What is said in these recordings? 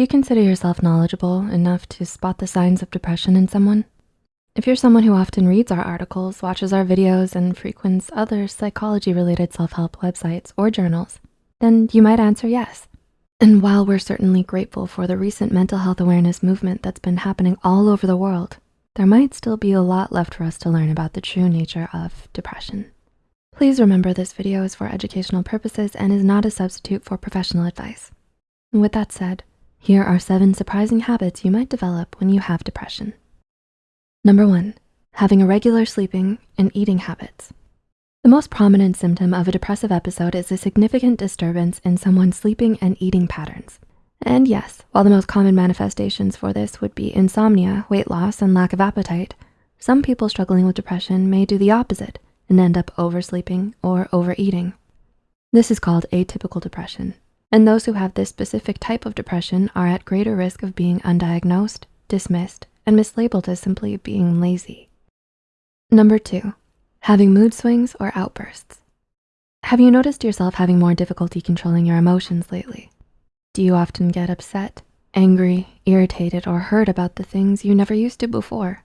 Do you consider yourself knowledgeable enough to spot the signs of depression in someone? If you're someone who often reads our articles, watches our videos, and frequents other psychology-related self-help websites or journals, then you might answer yes. And while we're certainly grateful for the recent mental health awareness movement that's been happening all over the world, there might still be a lot left for us to learn about the true nature of depression. Please remember this video is for educational purposes and is not a substitute for professional advice. With that said, here are seven surprising habits you might develop when you have depression. Number one, having irregular sleeping and eating habits. The most prominent symptom of a depressive episode is a significant disturbance in someone's sleeping and eating patterns. And yes, while the most common manifestations for this would be insomnia, weight loss, and lack of appetite, some people struggling with depression may do the opposite and end up oversleeping or overeating. This is called atypical depression. And those who have this specific type of depression are at greater risk of being undiagnosed, dismissed, and mislabeled as simply being lazy. Number two, having mood swings or outbursts. Have you noticed yourself having more difficulty controlling your emotions lately? Do you often get upset, angry, irritated, or hurt about the things you never used to before?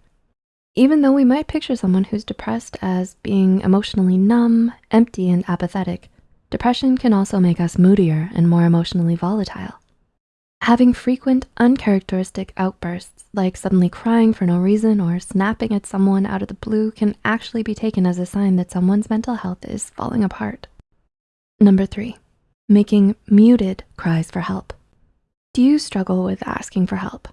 Even though we might picture someone who's depressed as being emotionally numb, empty, and apathetic, depression can also make us moodier and more emotionally volatile. Having frequent uncharacteristic outbursts, like suddenly crying for no reason or snapping at someone out of the blue can actually be taken as a sign that someone's mental health is falling apart. Number three, making muted cries for help. Do you struggle with asking for help?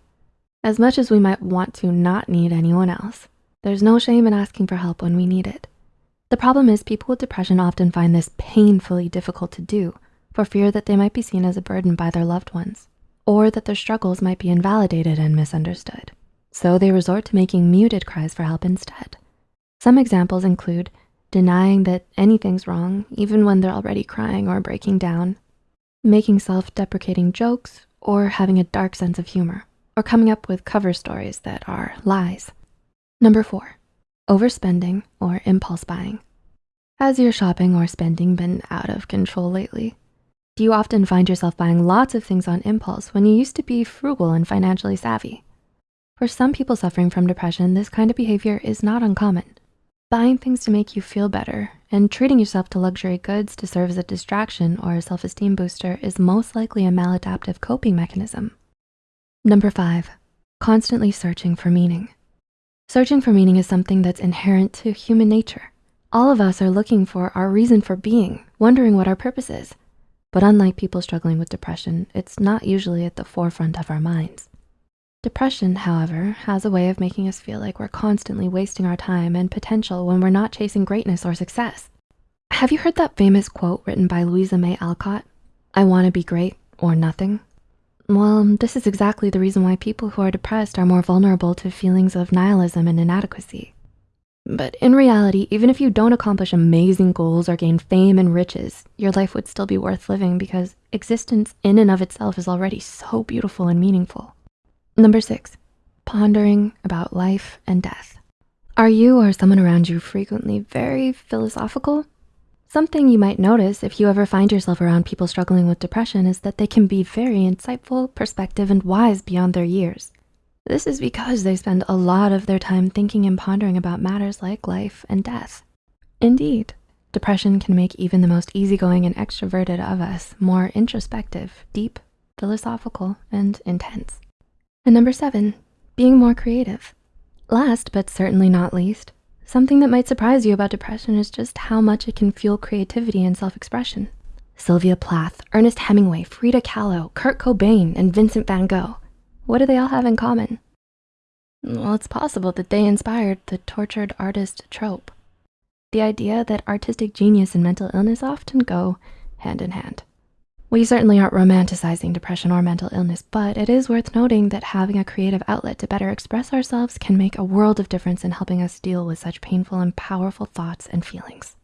As much as we might want to not need anyone else, there's no shame in asking for help when we need it. The problem is people with depression often find this painfully difficult to do for fear that they might be seen as a burden by their loved ones or that their struggles might be invalidated and misunderstood. So they resort to making muted cries for help instead. Some examples include denying that anything's wrong, even when they're already crying or breaking down, making self-deprecating jokes, or having a dark sense of humor, or coming up with cover stories that are lies. Number four, overspending or impulse buying. Has your shopping or spending been out of control lately? Do you often find yourself buying lots of things on impulse when you used to be frugal and financially savvy? For some people suffering from depression, this kind of behavior is not uncommon. Buying things to make you feel better and treating yourself to luxury goods to serve as a distraction or a self-esteem booster is most likely a maladaptive coping mechanism. Number five, constantly searching for meaning. Searching for meaning is something that's inherent to human nature. All of us are looking for our reason for being, wondering what our purpose is. But unlike people struggling with depression, it's not usually at the forefront of our minds. Depression, however, has a way of making us feel like we're constantly wasting our time and potential when we're not chasing greatness or success. Have you heard that famous quote written by Louisa May Alcott? I wanna be great or nothing. Well, this is exactly the reason why people who are depressed are more vulnerable to feelings of nihilism and inadequacy. But in reality, even if you don't accomplish amazing goals or gain fame and riches, your life would still be worth living because existence in and of itself is already so beautiful and meaningful. Number six, pondering about life and death. Are you or someone around you frequently very philosophical? Something you might notice if you ever find yourself around people struggling with depression is that they can be very insightful, perspective, and wise beyond their years. This is because they spend a lot of their time thinking and pondering about matters like life and death. Indeed, depression can make even the most easygoing and extroverted of us more introspective, deep, philosophical, and intense. And number seven, being more creative. Last, but certainly not least, something that might surprise you about depression is just how much it can fuel creativity and self-expression. Sylvia Plath, Ernest Hemingway, Frida Kahlo, Kurt Cobain, and Vincent van Gogh what do they all have in common? Well, it's possible that they inspired the tortured artist trope. The idea that artistic genius and mental illness often go hand in hand. We certainly aren't romanticizing depression or mental illness, but it is worth noting that having a creative outlet to better express ourselves can make a world of difference in helping us deal with such painful and powerful thoughts and feelings.